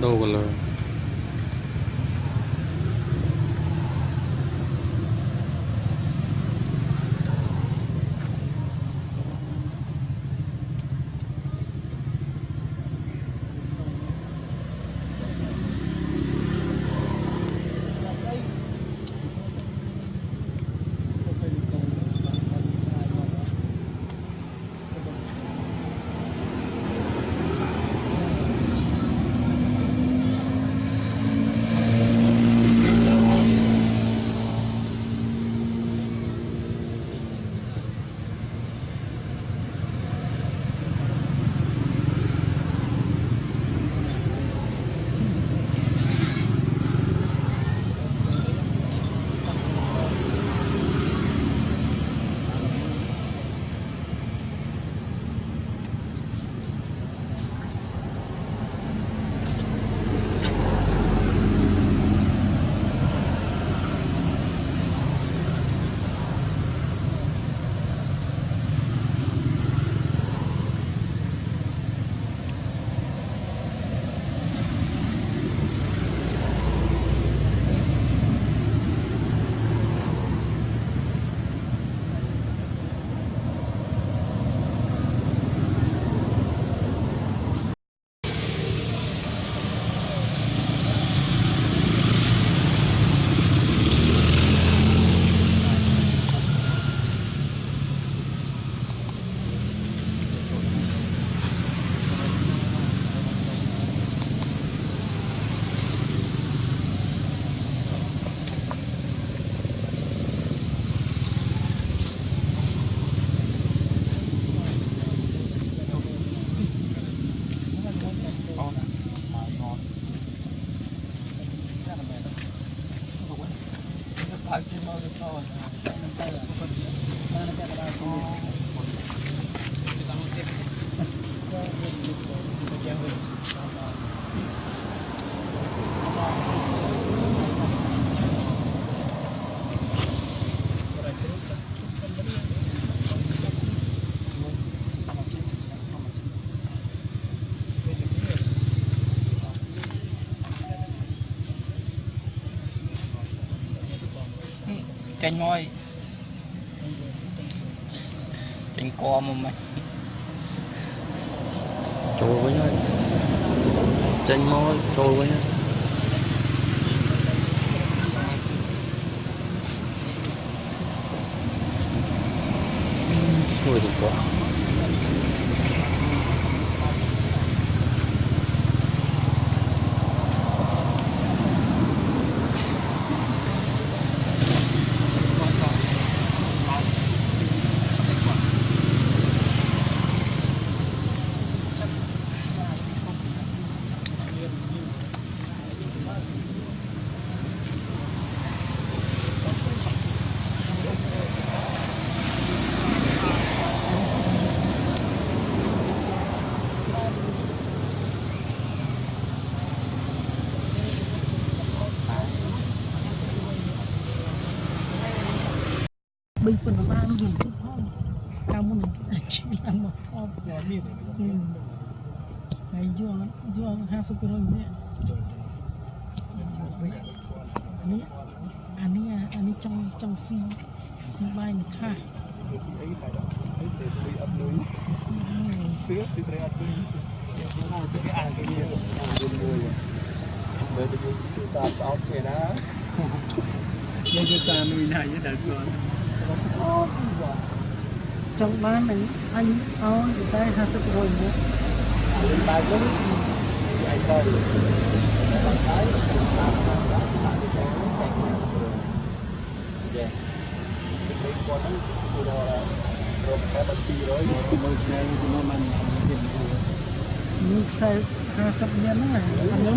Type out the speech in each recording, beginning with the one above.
Đâu còn 过去没有错。chanh thôi chanh co mà mày. Trôi với nhau chanh môi trôi với nhau Hãy subscribe cho tamun akilan mo top ay juang juang hasu kurang ni ani ani ani trong trong si si bai ni kha ซื้อสิเตรียมตัวนี้จะไปอ่านตัวนี้เลยจะอยู่สื่อสารเอาเพนะยังจะตามมีนายยังแต่ชวน ចង់បាននឹងអញឲ្យតែ50%មកបើយើងឯងទៅនេះខ្សែ50មានហ្នឹងហ្នឹង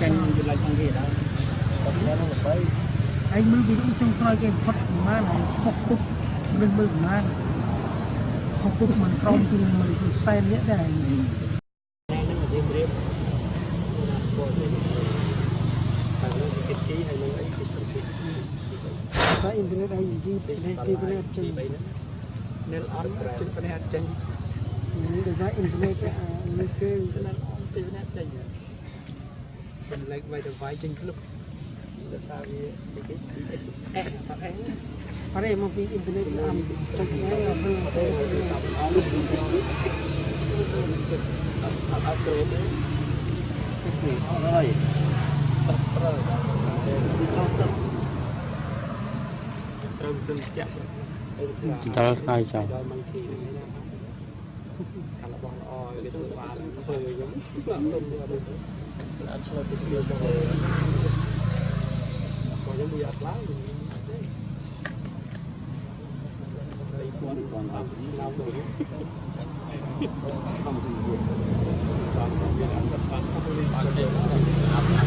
ចាញ់វិលខាងគេដែរតែខ្ញុំទៅឯងមើលពីចុងក្រោយគេផុតប្រហែលហើយពុកពុកមិនមើលប្រហែល ខុសពុះមិនក្រមពីមួយសែននេះដែរជីហើយនឹងអីគឺសំខាន់តែអ៊ីនធឺណិតអីយីពីពីពីចេញនៅអត់ចេញពីអត់ចេញនេះដោយសារអ៊ីនធឺណិតនេះគេស្ដាប់អត់ពីណាចេញបន្លែកវាយទៅវាយចេញគ្រប់ដោយសារវាគេ XS សាប់ S Para mo bi internet am ដល់ថ្ងៃចោលរបស់ល្អគេធ្វើបានធ្វើខ្ញុំអត់ឆ្លើយទៅខ្ញុំខ្ញុំមិនអត់ឡើង được toàn là những lao rồi đấy không gì được sự sáng sáng biết ăn thật ăn không đi ăn đều là ăn ăn